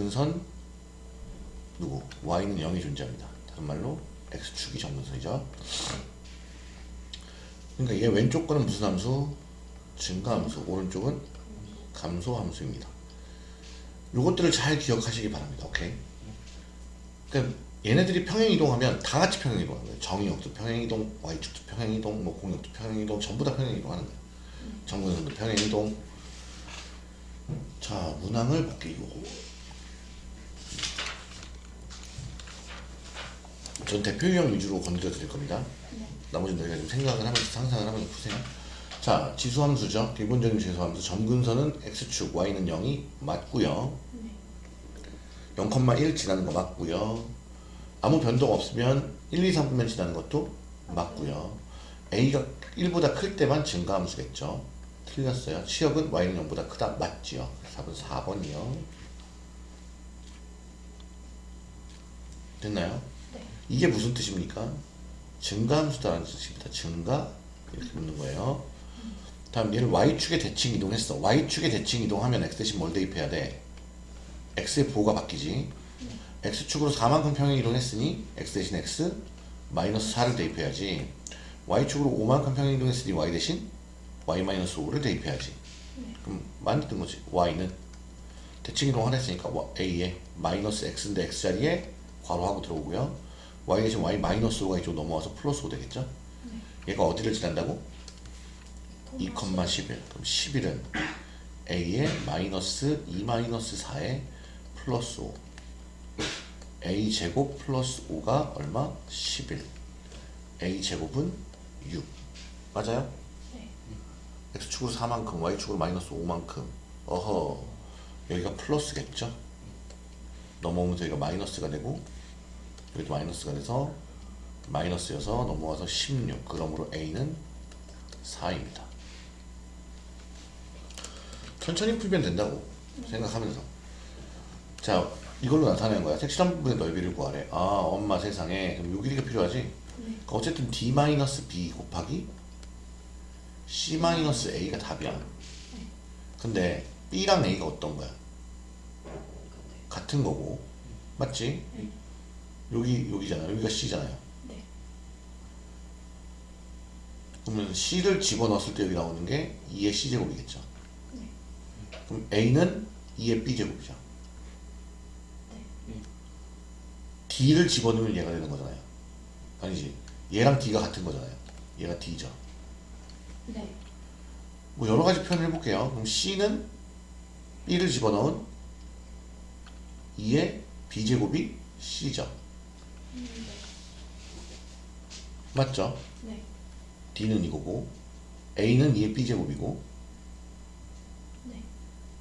점근선 누구? y는 0이 존재합니다. 다른 말로 x축이 점근선이죠. 그러니까 얘 왼쪽 거는 무슨 함수? 증가함수. 오른쪽은 감소함수입니다. 요것들을 잘 기억하시기 바랍니다. 오케이? 그러니까 얘네들이 평행 이동하면 다 같이 평행 이동하는 거예요. 정의역도 평행 이동, y축도 평행 이동, 뭐 공역도 평행 이동, 전부 다 평행 이동하는 거예요. 정근선도 평행 이동. 자, 문항을 볼게요. 전 대표 유형 위주로 건드려 드릴 겁니다. 나머지는 저희가 좀 생각을 하면서 상상을 하면서 푸세요. 자, 지수함수죠. 기본적인 지수함수. 점근선은 x축, y는 0이 맞고요. 0,1 지나는 거 맞고요. 아무 변동 없으면 1, 2, 3분면 지나는 것도 맞고요. a가 1보다 클 때만 증가함수겠죠. 틀렸어요. 치역은 y는 0보다 크다. 맞지요. 답은 4번이요. 됐나요? 네. 이게 무슨 뜻입니까? 증가함수다라는 뜻입니다. 증가 이렇게 묻는 거예요. 다음 얘를 y축에 대칭 이동했어. y축에 대칭 이동하면 x 대신 뭘 대입해야 돼? x의 보호가 바뀌지. x축으로 4만큼 평행 이동했으니 x 대신 x 마이너스 4를 대입해야지. y축으로 5만큼 평행 이동했으니 y 대신 y 마이너스 5를 대입해야지. 그럼 뜬 거지. y는 대칭 이동을 했으니까 a에 마이너스 x인데 x 자리에 괄호하고 들어오고요. Y 대신 y 마이너스 5가 이쪽 넘어와서 플러스 5 되겠죠? 얘가 어디를 지난다고? 2,11 그럼 11은 a의 마이너스 2 마이너스 4에 플러스 5 a 제곱 플러스 5가 얼마? 11 a 제곱은 6 맞아요? 네. x축으로 4만큼 y축으로 마이너스 5만큼 어허 여기가 플러스겠죠? 넘어오면서 여기가 마이너스가 되고 여기도 마이너스가 돼서 마이너스여서 넘어와서 16 그러므로 a는 4입니다. 천천히 풀면 된다고 생각하면서. 자 이걸로 나타내는 거야. 색칠한 부분의 넓이를 구하래. 아 엄마 세상에. 그럼 요 길이가 필요하지? 그러니까 어쨌든 d-b 곱하기 c-a가 답이야. 근데 b랑 a가 어떤 거야? 같은 거고. 맞지 여기 여기잖아 여기가 c잖아요. 네. 그러면 c를 집어넣었을 때 여기 나오는 게 2의 c제곱이겠죠. 네. 그럼 a는 2의 b제곱이죠. 네. d를 집어넣으면 얘가 되는 거잖아요. 아니지? 얘랑 d가 같은 거잖아요. 얘가 d죠. 네. 뭐 여러 가지 표현을 해볼게요. 그럼 c는 b를 집어넣은 2의 b제곱이 c죠 맞죠? 네. d는 이거고 a는 2의 b제곱이고 네.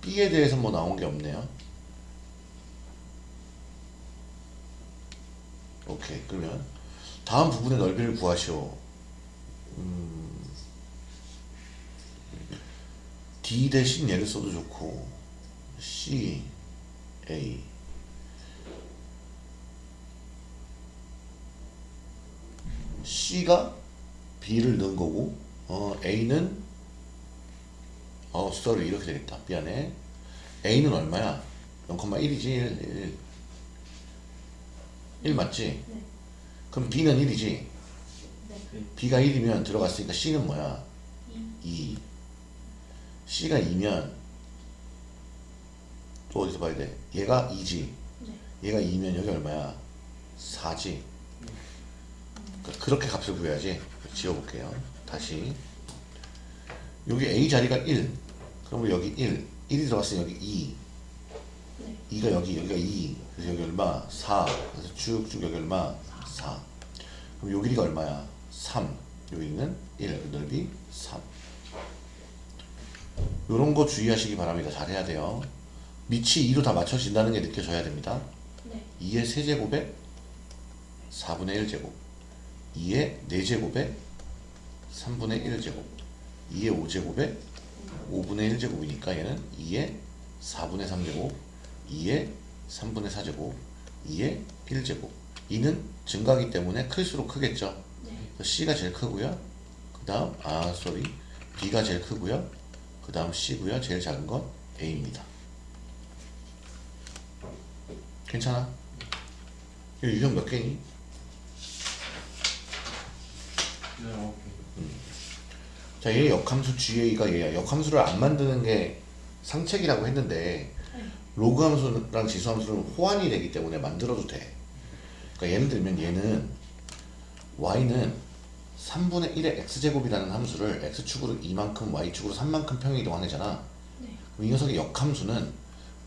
b에 대해서 뭐 나온 게 없네요 오케이 그러면 다음 부분의 넓이를 구하시오 음, d 대신 얘를 써도 좋고 c a c가 b를 넣은 거고 어, a는 어 sorry 이렇게 되겠다 미안해 a는 얼마야 0,1이지 1, 1. 1 맞지? 네. 그럼 b는 1이지 네. b가 1이면 들어갔으니까 c는 뭐야? 이. 2 c가 2면 또 어디서 봐야 돼? 얘가 2지 네. 얘가 2면 여기 얼마야? 4지 그러니까 그렇게 값을 구해야지 지워볼게요. 다시. 여기 a 자리가 1 그러면 여기 1 1이 들어갔으니 여기 2 네. 2가 여기 여기가 2 그래서 여기 얼마? 4 그래서 쭉쭉 여기 얼마? 4 그럼 요 길이가 얼마야? 3 여기는 1 넓이 3 요런 거 주의하시기 바랍니다. 잘 해야 돼요. 밑이 2로 다 맞춰진다는 게 느껴져야 됩니다. 네. 2의 세제곱에 4분의 1제곱 2의 4제곱에 3분의 1제곱 2의 5제곱에 5분의 1제곱이니까 얘는 2의 4분의 3제곱 2의 3분의 4제곱 2의 1제곱. 2는 증가하기 때문에 클수록 크겠죠? 네. C가 제일 크고요. 그 다음 아 sorry B가 제일 크고요. 그 다음 C고요. 제일 작은 건 A입니다. 괜찮아? 이 유형 몇 개니? 네, 오케이. 자, 얘 역함수 GA가 얘야. 역함수를 안 만드는 게 상책이라고 했는데 네. 로그 함수랑 지수 함수는 호환이 되기 때문에 만들어도 돼. 그러니까 예를 들면 얘는 y는 3분의 1의 x제곱이라는 함수를 x축으로 2만큼 y축으로 3만큼 평행 이동하잖아. 네. 그럼 이 녀석의 역함수는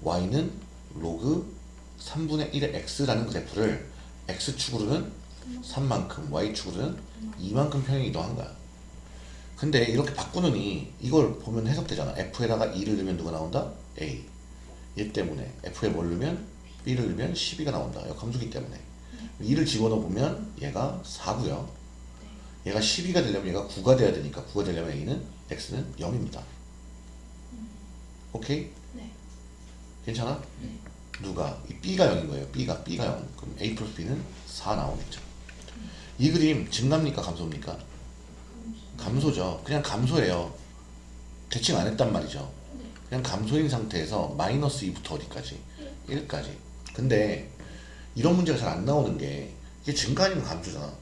y는 로그 3분의 1의 x라는 그래프를 x축으로는 3만큼 y축으로는 2만큼 평행 이동한 거야. 근데 이렇게 바꾸느니 이걸 보면 해석되잖아. f에다가 2를 넣으면 누가 나온다? a. 얘 때문에 f에 뭘 넣으면 b를 넣으면 12가 나온다. 역함수기 때문에. 2를 집어넣어 보면 얘가 4고요. 얘가 12가 되려면 얘가 9가 돼야 되니까 9가 되려면 a는 x는 0입니다. 오케이? 네. 괜찮아? 네. 누가? 이 b가 0인 거예요. b가 b가 0. 그럼 a 플러스 b는 4 나오겠죠. 이 그림 증가입니까? 감소입니까? 감소죠. 그냥 감소예요. 대칭 안 했단 말이죠. 네. 그냥 감소인 상태에서 마이너스 2부터 어디까지? 1까지. 근데 이런 문제가 잘 안 나오는 게 이게 증가 아니면 감소잖아.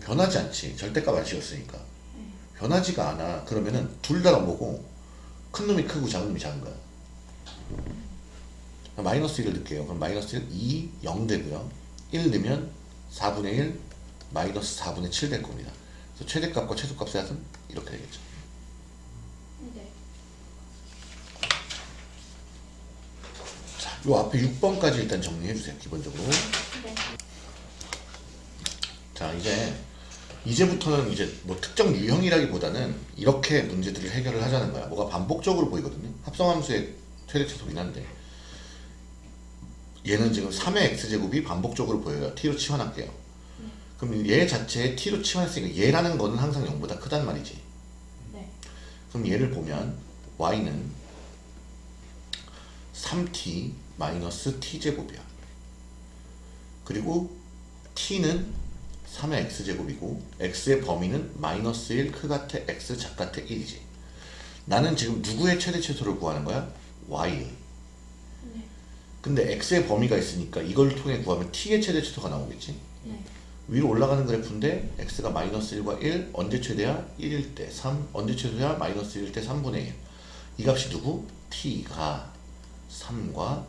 변하지 않지. 절대값 안 씌웠으니까. 네. 변하지가 않아. 그러면은 둘 다가 뭐고 큰 놈이 크고 작은 놈이 작은 거야. 마이너스 1을 넣을게요. 그럼 마이너스 1, 2, 0 되고요. 1 넣으면 4분의 1, 마이너스 4분의 7 될 겁니다. 그래서 최대값과 최소값의 합은 이렇게 되겠죠. 네. 자, 요 앞에 6번까지 일단 정리해 주세요. 기본적으로. 네. 자, 이제 이제부터는 이제 뭐 특정 유형이라기보다는 이렇게 문제들을 해결을 하자는 거야. 뭐가 반복적으로 보이거든요. 합성함수의 최대 최소긴 한데 얘는 지금 3의 x제곱이 반복적으로 보여요. t로 치환할게요. 그럼 얘 자체에 t로 치환했으니까 얘라는 거는 항상 0보다 크단 말이지. 네. 그럼 얘를 보면 y는 3t 마이너스 t제곱이야. 그리고 t는 3의 x제곱이고 x의 범위는 마이너스 1 크가테 x 작가테 1이지. 나는 지금 누구의 최대 최소를 구하는 거야? y의. 네. 근데 x의 범위가 있으니까 이걸 통해 구하면 t의 최대 최소가 나오겠지. 네. 위로 올라가는 그래프인데 x가 마이너스 1과 1 언제 최대야? 1일 때 3 언제 최소야? 마이너스 1일 때 3분의 1 이 값이 누구? t가 3과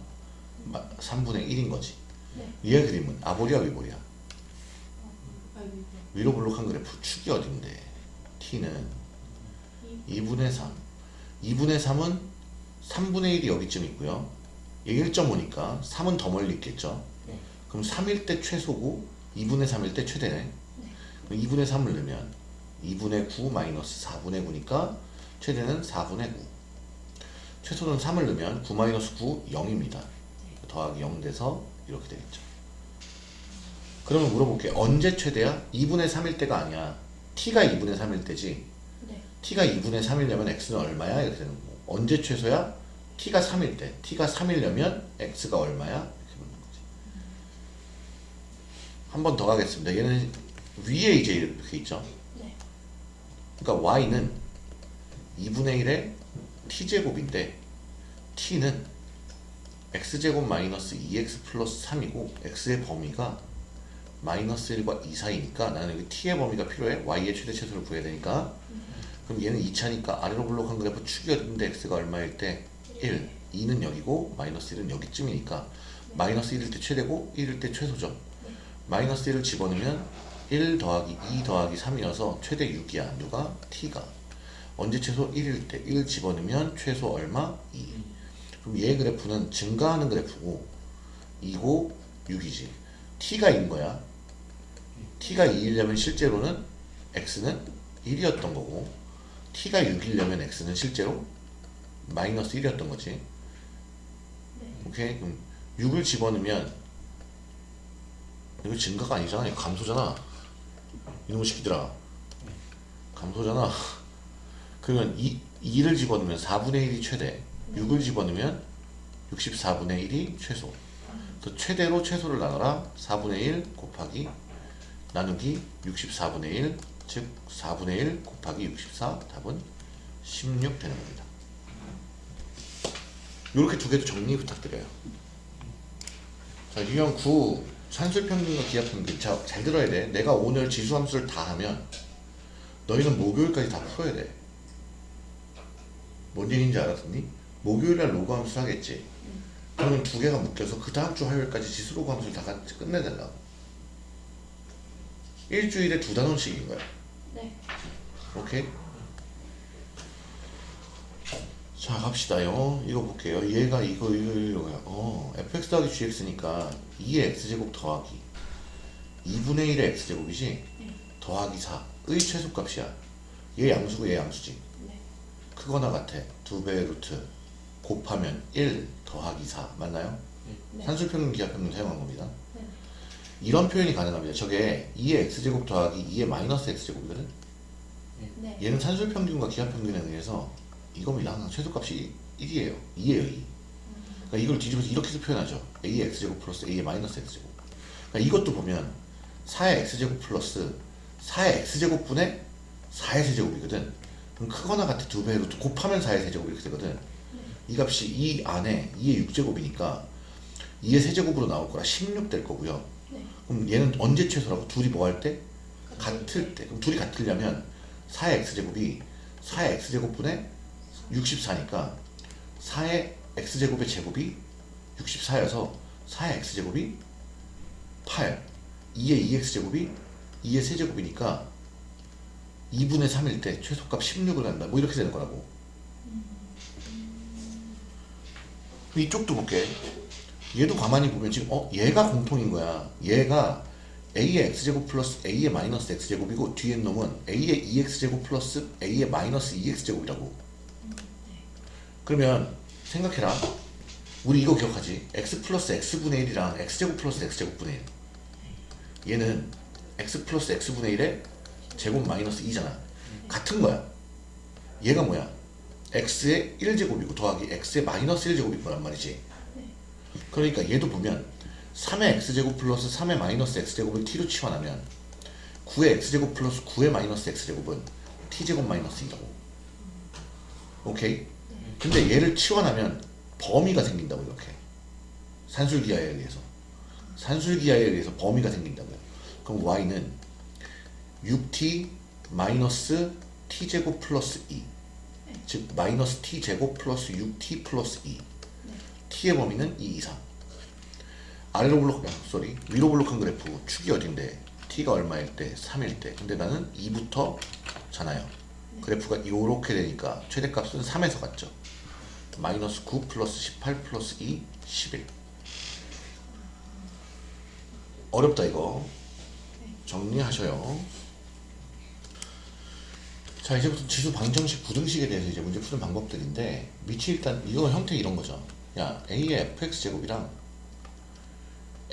3분의 1인 거지 네. 얘의 그림은 아보리야 위보리야? 아, 이거. 위로 볼록한 그래프 축이 어딘데 t는 2분의 3 2분의 3은 3분의 1이 여기쯤 있고요 얘 1.5니까 3은 더 멀리 있겠죠 네. 그럼 3일 때 최소고 2분의 3일 때 최대네 네. 그럼 2분의 3을 넣으면 2분의 9 마이너스 4분의 9니까 최대는 4분의 9 최소는 3을 넣으면 9 마이너스 9 0입니다 더하기 0 돼서 이렇게 되겠죠 그러면 물어볼게 언제 최대야? 2분의 3일 때가 아니야 t가 2분의 3일 때지 네. t가 2분의 3이려면 x는 얼마야? 이렇게 되는 거고 언제 최소야? t가 3일 때 t가 3이려면 x가 얼마야? 한 번 더 가겠습니다. 얘는 위에 이제 이렇게 있죠? 네. 그러니까 y는 2분의 1의 t제곱인데 t는 x제곱 마이너스 2x 플러스 3이고 x의 범위가 마이너스 1과 2 사이니까 나는 여기 t의 범위가 필요해. y의 최대 최소를 구해야 되니까. 그럼 얘는 2차니까 아래로 블록한 그래프 축이 어딘데 x가 얼마일 때? 1, 2는 여기고 마이너스 1은 여기쯤이니까. 마이너스 1일 때 최대고 1일 때 최소죠 마이너스 1을 집어넣으면 1 더하기 2 더하기 3이어서 최대 6이야. 누가? t가. 언제 최소 1일 때 1 집어넣으면 최소 얼마? 2 그럼 얘 그래프는 증가하는 그래프고 2고 6이지. t가 2인 거야. t가 2이려면 실제로는 x는 1이었던 거고 t가 6이려면 x는 실제로 마이너스 1이었던 거지. 네. 오케이? 그럼 6을 집어넣으면 이거 증가가 아니잖아. 이거 감소잖아. 이놈의 새끼들아. 감소잖아. 그러면 2, 2를 집어넣으면 4분의 1이 최대. 6을 집어넣으면 64분의 1이 최소. 그래서 최대로 최소를 나눠라. 4분의 1 곱하기 나누기 64분의 1 즉 4분의 1 곱하기 64 답은 16 되는 겁니다. 이렇게 두 개도 정리 부탁드려요. 자, 유형 9 산술평균과 기하평균. 자, 잘 들어야 돼. 내가 오늘 지수함수를 다 하면 너희는 목요일까지 다 풀어야 돼뭔 얘기인지 알았니? 목요일날 로그 함수 하겠지. 그러면 두 개가 묶여서 그 다음 주 화요일까지 지수 로그 함수를 다 같이 끝내달라고. 일주일에 두 단원씩인 거야. 네. 오케이? 자 갑시다요. 이거 볼게요. 얘가 이거 이거 이거야 어 fx 더하기 gx니까 2의 x제곱 더하기 2분의 1의 x제곱이지 네. 더하기 4의 최소값이야 얘 양수고 얘 양수지 네. 크거나 같아 두 배의 루트 곱하면 1 더하기 4 맞나요? 네. 산술평균 기하평균 사용한 겁니다 네. 이런 표현이 가능합니다 저게 2의 x제곱 더하기 2의 마이너스 x제곱이거든 네. 얘는 산술평균과 기하평균에 의해서 이겁니다. 항상 최소값이 1이에요. 2예요, 2. 그러니까 이걸 뒤집어서 이렇게도 표현하죠. a의 x제곱 플러스 a의 마이너스 x제곱. 그러니까 이것도 보면 4의 x제곱 플러스 4의 x제곱분의 4의 세제곱이거든. 그럼 크거나 같은 두 배로 또 곱하면 4의 세제곱 이렇게 되거든. 이 값이 이 안에 2의 6제곱이니까 2의 세제곱으로 나올 거라 16 될 거고요. 네. 그럼 얘는 언제 최소라고? 둘이 뭐 할 때? 같을 때. 그럼 둘이 같으려면 4의 x제곱이 4의 x제곱분의 64니까 4의 x제곱의 제곱이 64여서 4의 x제곱이 8 2의 2x제곱이 2의 세제곱이니까 2분의 3일 때 최소값 16을 한다. 뭐 이렇게 되는 거라고. 이쪽도 볼게. 얘도 가만히 보면 지금 어 얘가 공통인 거야. 얘가 a의 x제곱 플러스 a의 마이너스 x제곱이고 뒤에 놈은 a의 2x제곱 플러스 a의 마이너스 2x제곱이라고. 그러면 생각해라. 우리 이거 기억하지? X 플러스 x분의 1이랑 x제곱 플러스 x제곱분의 1 얘는 x 플러스 x분의 1의 제곱 마이너스 2잖아. 같은 거야. 얘가 뭐야? X의 1제곱이고 더하기 x의 마이너스 1제곱일 거란 말이지. 그러니까 얘도 보면 3의 x제곱 플러스 3의 마이너스 x제곱을 t로 치환하면 9의 x제곱 플러스 9의 마이너스 x제곱은 t제곱 마이너스 2라고. 오케이? 근데 얘를 치환하면 범위가 생긴다고 이렇게. 산술기하에 의해서. 산술기하에 의해서 범위가 생긴다고요 그럼 y는 6t 마이너스 t제곱 플러스 2즉 마이너스 t제곱 플러스 6t 플러스 2 t의 범위는 2 이상. 아래로 볼록 아, sorry 위로 볼록한 그래프 축이 어딘데? t가 얼마일 때? 3일 때. 근데 나는 2부터 잖아요? 그래프가 이렇게 되니까 최대값은 3에서 갔죠 마이너스 9 플러스 18 플러스 2 11 어렵다 이거. 정리하셔요. 자 이제부터 지수 방정식 부등식에 대해서 이제 문제 푸는 방법들인데 밑이 일단 이거 형태 이런 거죠. 야 a의 fx제곱이랑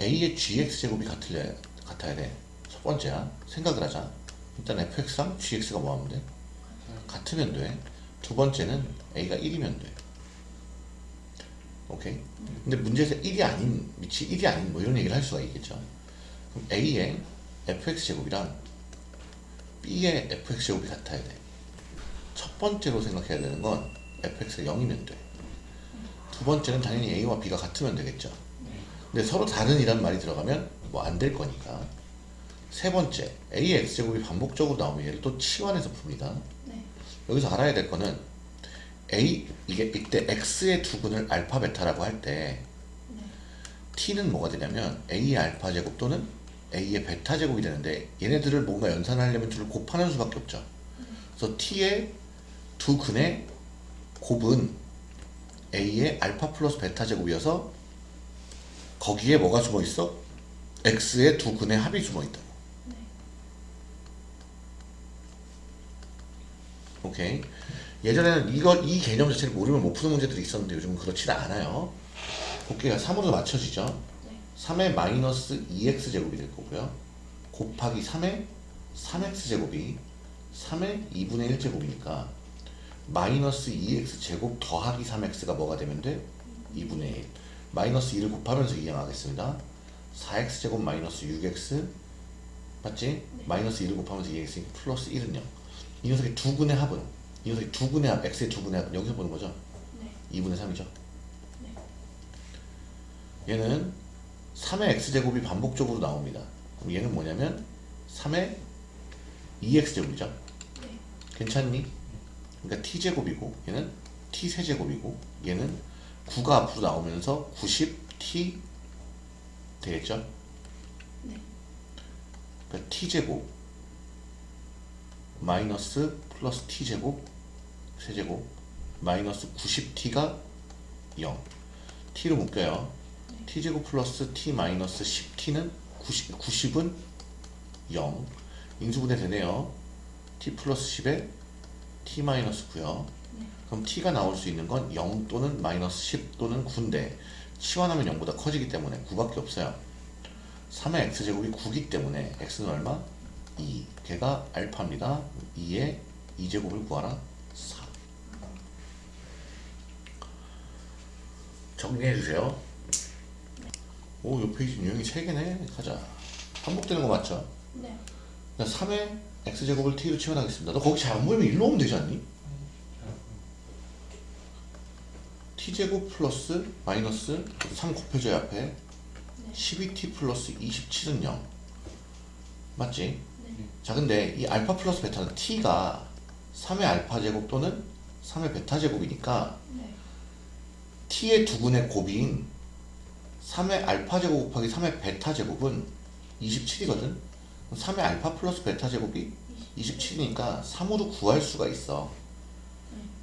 a의 gx제곱이 같을래, 같아야 돼첫 번째야. 생각을 하자. 일단 fx랑 gx가 뭐 하면 돼? 같으면 돼두 번째는 a가 1이면 돼 오케이 근데 문제에서 1이 아닌 밑이 1이 아닌 뭐 이런 얘기를 할 수가 있겠죠 그럼 a의 fx제곱이랑 b의 fx제곱이 같아야 돼첫 번째로 생각해야 되는 건 fx가 0이면 돼. 두 번째는 당연히 a와 b가 같으면 되겠죠. 근데 서로 다른 이란 말이 들어가면 뭐 안 될 거니까. 세 번째, a의 x제곱이 반복적으로 나오면 얘를 또 치환해서 풉니다. 네. 여기서 알아야 될 거는 a 이게 이때 x의 두근을 알파 베타라고 할때 네. t는 뭐가 되냐면 a의 알파 제곱 또는 a의 베타 제곱이 되는데 얘네들을 뭔가 연산하려면 둘을 곱하는 수밖에 없죠. 그래서 t의 두 근의 곱은 a의 알파 플러스 베타 제곱이어서 거기에 뭐가 숨어 있어? x의 두 근의 합이 숨어 있다. 오케이. 예전에는 이거 이 개념 자체를 모르면 못 푸는 문제들이 있었는데 요즘은 그렇지 않아요. 곱기가 3으로 맞춰지죠. 네. 3의 마이너스 2x 제곱이 될 거고요. 곱하기 3의 3x 제곱이 3의 2분의 1 제곱이니까 마이너스 2x 제곱 더하기 3x가 뭐가 되면 돼? 2분의 1 마이너스 2를 곱하면서 이항하겠습니다 4x 제곱 마이너스 6x 맞지? 마이너스 2를 곱하면서 2x 플러스 1은 0. 이 녀석의 두 근의 합은 이 녀석의 두 근의 합, x의 두 근의 합은 여기서 보는 거죠? 네. 2분의 3이죠? 네. 얘는 3의 x제곱이 반복적으로 나옵니다. 그럼 얘는 뭐냐면 3의 2x제곱이죠. 네. 괜찮니? 그러니까 t제곱이고 얘는 t세제곱이고 얘는 9가 앞으로 나오면서 90t 되겠죠? 네. 그러니까 t제곱 마이너스 플러스 t제곱 세제곱 마이너스 90t가 0 t로 묶여요. t제곱 플러스 t 마이너스 10t는 90, 90은 0 인수분해 되네요. T 플러스 10에 t 마이너스 9요. 네. 그럼 t가 나올 수 있는 건 0 또는 마이너스 10 또는 9인데 치환하면 0보다 커지기 때문에 9밖에 없어요. 3의 x제곱이 9기 때문에 x는 얼마? 2 걔가 알파입니다. 2의 2제곱을 구하라. 4 정리해주세요 오, 요 페이지 유형이 3개네 가자 반복되는 거 맞죠? 네. 그러니까 3의 x제곱을 t로 치환하겠습니다 너 거기 잘 안 보이면 일로 오면 되지 않니? t제곱 플러스 마이너스 3 곱해줘야 앞에 네. 12t 플러스 27은 0 맞지? 네. 자 근데 이 알파 플러스 베타는 t가 3의 알파 제곱 또는 3의 베타 제곱이니까 네. T의 두근의 곱인 3의 알파 제곱 곱하기 3의 베타 제곱은 27이거든? 3의 알파 플러스 베타 제곱이 27이니까 3으로 구할 수가 있어.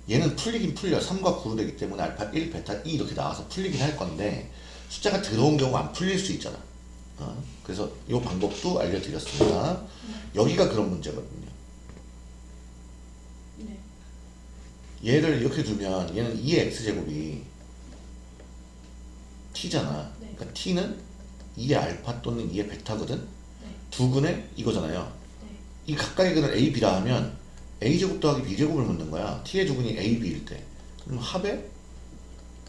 얘는 풀리긴 풀려. 3과 9로 되기 때문에 알파 1, 베타 2 이렇게 나와서 풀리긴 할 건데 숫자가 들어온 경우 안 풀릴 수 있잖아. 어? 그래서 이 방법도 알려드렸습니다. 여기가 그런 문제거든요. 네. 얘를 이렇게 두면 얘는 2의 x제곱이 t잖아 네. 그러니까 t는 2의 알파 또는 2의 베타거든 네. 두근의 이거잖아요 네. 이 가까이 근을 a, b라 하면 a제곱 더하기 b제곱을 묻는 거야 t의 두근이 a, b일 때 그럼 합의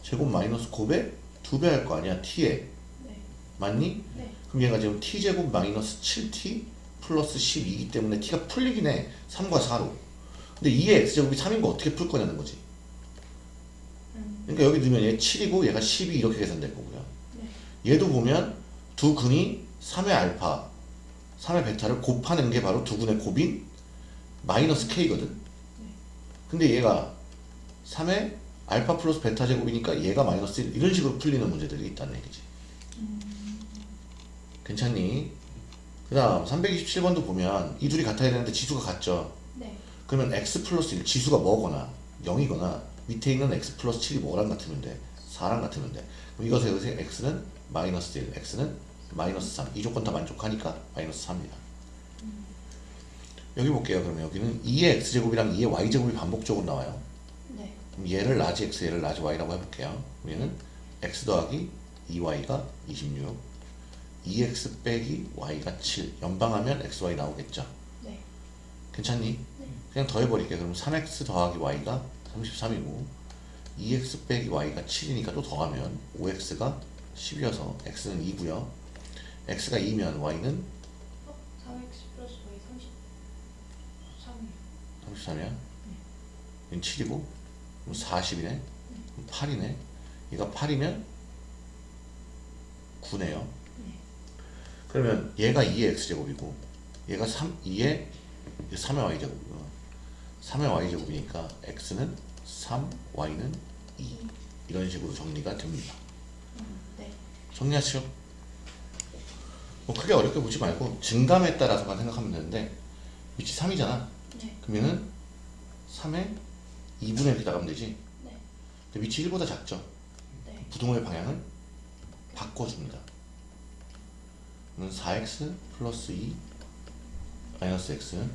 제곱 마이너스 곱의 두배 할 거 아니야 t의 네. 맞니? 네. 그럼 얘가 지금 t제곱 마이너스 7t 플러스 12이기 때문에 t가 풀리긴 해 3과 4로 근데 2의 x제곱이 3인 거 어떻게 풀 거냐는 거지 음. 그러니까 여기 넣으면 얘 7이고 얘가 12 이렇게 계산될 거고요. 네. 얘도 보면 두 근이 3의 알파 3의 베타를 곱하는 게 바로 두 근의 곱인 마이너스 k거든. 근데 얘가 3의 알파 플러스 베타 제곱이니까 얘가 마이너스 1 이런 식으로 풀리는 문제들이 있다는 얘기지. 괜찮니? 그 다음 327번도 보면 이 둘이 같아야 되는데 지수가 같죠? 네. 그러면 x 플러스 1 지수가 뭐거나 0이거나 밑에 있는 x 플러스 7이 뭐랑 같으면 돼? 4랑 같으면 돼. 그럼 이것에 의해서 x는 마이너스 1 x는 마이너스 3 이 조건 다 만족하니까 마이너스 3입니다. 여기 볼게요. 그러면 여기는 2의 x제곱이랑 2의 y제곱이 반복적으로 나와요. 네. 그럼 얘를 large x 얘를 large y라고 해볼게요. 얘는 x 더하기 2y가 26 2x 빼기 y가 7 연립하면 xy 나오겠죠? 네. 괜찮니? 네. 그냥 더해버릴게 그럼 3x 더하기 y가 33이고 2x 빼기 y가 7이니까 또 더하면 5x가 10이어서 x는 2고요 x가 2면 y는 어? 4x 플러스 y 33이요. 33이야 얘는 7이고 그럼 40이네 그럼 8이네 얘가 8이면 9네요 네. 그러면 얘가 2의 x제곱이고 얘가 3, 2의 3의 y제곱이고 3의 y제곱이니까 x는 3, y는 2 이런 식으로 정리가 됩니다 음. 네. 정리하시오 뭐 크게 어렵게 보지 말고 증감에 따라서만 생각하면 되는데 위치 3이잖아 네. 그러면은 3에 2분의 이렇게 나가면 되지 네. 근데 위치 1보다 작죠 네. 부동의 방향을 바꿔줍니다. 그러면 4x 플러스 2 마이너스 x는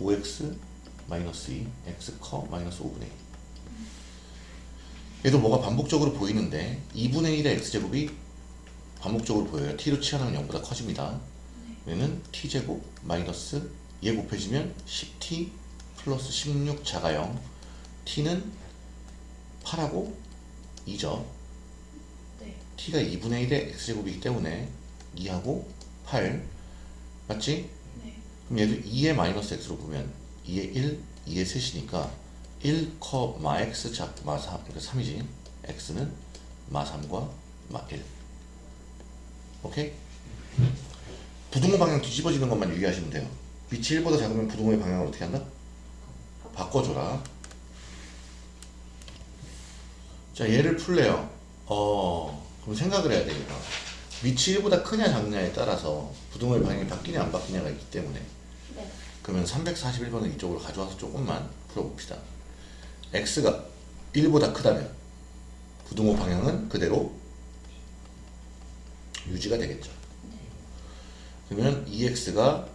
5x 마이너스 2 x 커 마이너스 5분의 1 얘도 뭐가 반복적으로 보이는데 2분의 1의 x제곱이 반복적으로 보여요. t로 치환하면 0보다 커집니다. 얘는 t제곱 마이너스 얘 곱해지면 10t 플러스 16 자가 0 t는 8하고 2죠. 네. t가 2분의 1의 x제곱이기 때문에 2하고 8 맞지? 네. 그럼 얘도 2의 마이너스 x로 보면 2의 1, 2의 셋이니까 1, 커, 마 x, 자, 마 3, 그러니까 3이지 x는 마 3과 마 1 오케이? 부등호 방향 뒤집어지는 것만 유의하시면 돼요. 빛이 1보다 작으면 부등호의 방향을 어떻게 한다? 바꿔줘라. 자, 얘를 풀래요. 어, 그럼 생각을 해야 되겠다. 빛이 1보다 크냐 작냐에 따라서 부등호의 방향이 바뀌냐 안 바뀌냐가 있기 때문에 네. 그러면 341번을 이쪽으로 가져와서 조금만 풀어봅시다. x가 1보다 크다면 부등호 방향은 그대로 유지가 되겠죠. 그러면 2x가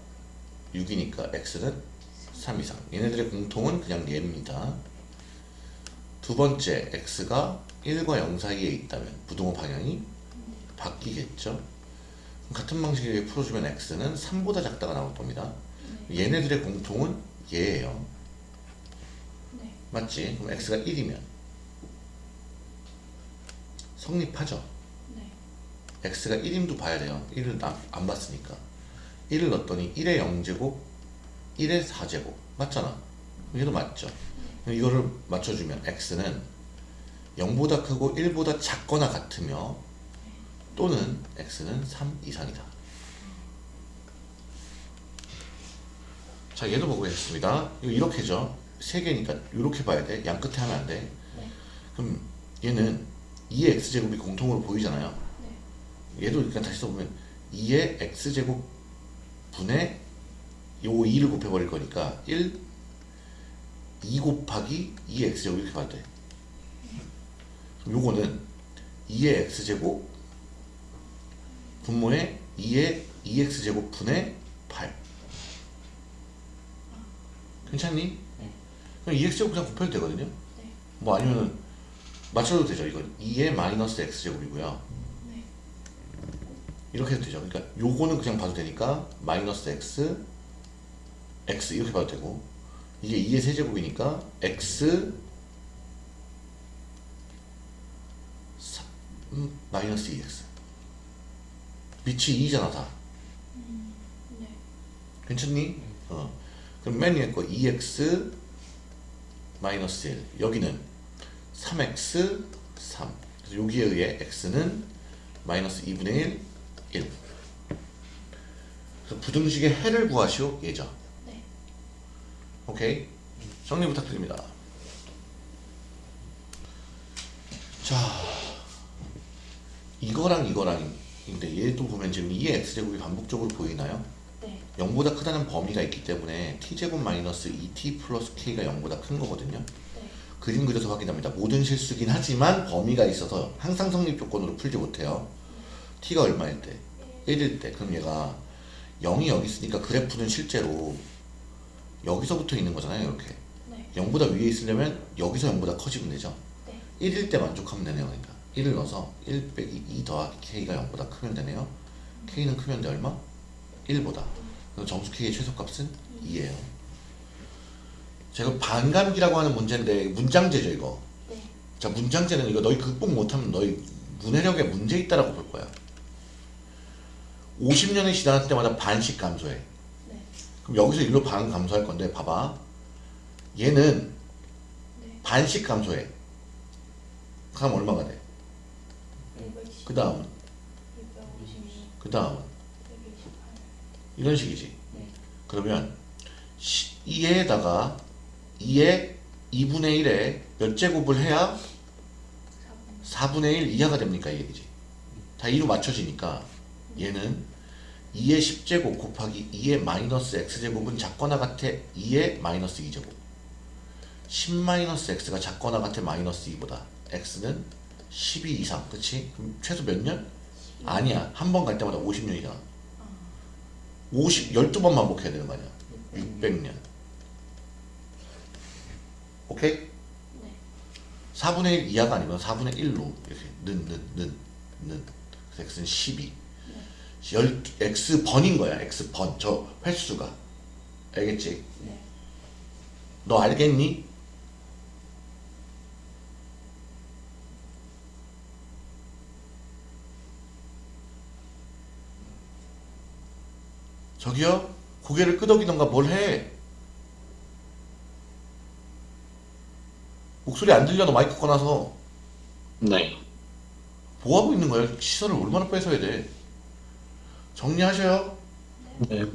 6이니까 x는 3 이상. 얘네들의 공통은 그냥 얘입니다. 두 번째 x가 1과 0 사이에 있다면 부등호 방향이 바뀌겠죠. 같은 방식으로 풀어주면 x는 3보다 작다가 나올 겁니다. 얘네들의 공통은 얘예요. 네. 맞지? 그럼 x가 1이면 성립하죠. 네. x가 1임도 봐야 돼요. 1을 나- 안 봤으니까. 1을 넣었더니 1의 0제곱, 1의 4제곱. 맞잖아. 얘도 맞죠. 그럼 이거를 맞춰주면 x는 0보다 크고 1보다 작거나 같으며 또는 x는 3 이상이다. 자, 얘도 보겠습니다. 이거 이렇게죠. 세 개니까 이렇게 봐야 돼. 양 끝에 하면 안 돼. 네. 그럼 얘는 2의 x제곱이 공통으로 보이잖아요. 네. 얘도 그냥 다시 써보면 2의 x제곱 분의 요 2를 곱해버릴 거니까 1, 2 곱하기 2의 x제곱 이렇게 봐도 돼. 그럼 요거는 2의 x제곱 분모에 2의 2x제곱 분의 8 괜찮니? 네. 그럼 2x제곱 그냥 곱해도 되거든요 네. 뭐 아니면은 맞춰도 되죠 이건 2의 마이너스 x제곱이고요 네. 이렇게 해도 되죠. 그러니까 요거는 그냥 봐도 되니까 마이너스 x x 이렇게 봐도 되고 이게 2의 세제곱이니까 x 3 음, 마이너스 2x 빛이 2잖아 다 네. 괜찮니? 어. 그럼 맨 위에 거 2x 마이너스 1 여기는 3x 3 그래서 여기에 의해 x는 마이너스 2분의 1 1 그래서 부등식의 해를 구하시오 예죠 네. 오케이? 정리 부탁드립니다. 자 이거랑 이거랑인데 얘도 보면 지금 2의 x제곱이 반복적으로 보이나요? 네. 0보다 크다는 범위가 있기 때문에 t제곱 마이너스 2t 플러스 k가 0보다 큰 거거든요. 네. 그림 그려서 확인합니다. 모든 실수긴 하지만 범위가 있어서 항상 성립 조건으로 풀지 못해요. t가 얼마일 때? 1일 때. 그럼 얘가 0이 여기 있으니까 그래프는 실제로 여기서부터 있는 거잖아요. 이렇게. 네. 0보다 위에 있으려면 여기서 0보다 커지면 되죠. 네. 1일 때 만족하면 되네요. 그러니까 1을 넣어서 1 빼기 2 더하기 k가 0보다 크면 되네요. k는 크면 돼 얼마? 1보다. 그래서 점수 k의 최소값은 2예요. 제가 반감기라고 하는 문제인데 문장제죠 이거. 네. 자 문장제는 이거 너희 극복 못하면 너희 문해력에 문제 있다라고 볼 거야. 50년이 지날 때마다 반씩 감소해. 네. 그럼 여기서 일로 반 감소할 건데 봐봐. 얘는 네. 반씩 감소해. 그럼 얼마가 돼? 510. 그 다음은 656. 그 다음은 128. 이런 식이지. 네. 그러면 2에다가 2의 2분의 1에 몇 제곱을 해야 4분. 4분의 1 이하가 됩니까 이 얘기지. 다 2로 맞춰지니까 얘는 2의 10제곱 곱하기 2의 마이너스 x제곱은 작거나 같아 2의 마이너스 2제곱 10 마이너스 x가 작거나 같아 마이너스 2보다 x는 12 이상 그치? 그럼 최소 몇 년? 아니야 한 번 갈 때마다 50년이잖아 아. 50, 12번 반복해야 되는 거 아니야 600년 오케이? 네. 4분의 1 이하가 아니면 4분의 1로 이렇게 는, 는, 는, 는. 그래서 x는 12. 열, x 번인 거야. x 번. 저 횟수가. 알겠지? 네. 너 알겠니? 저기요? 고개를 끄덕이던가 뭘 해? 목소리 안 들려 너 마이크 꺼놔서 네. 뭐 하고 있는 거야? 시선을 얼마나 뺏어야 돼? 정리하셔요. 네.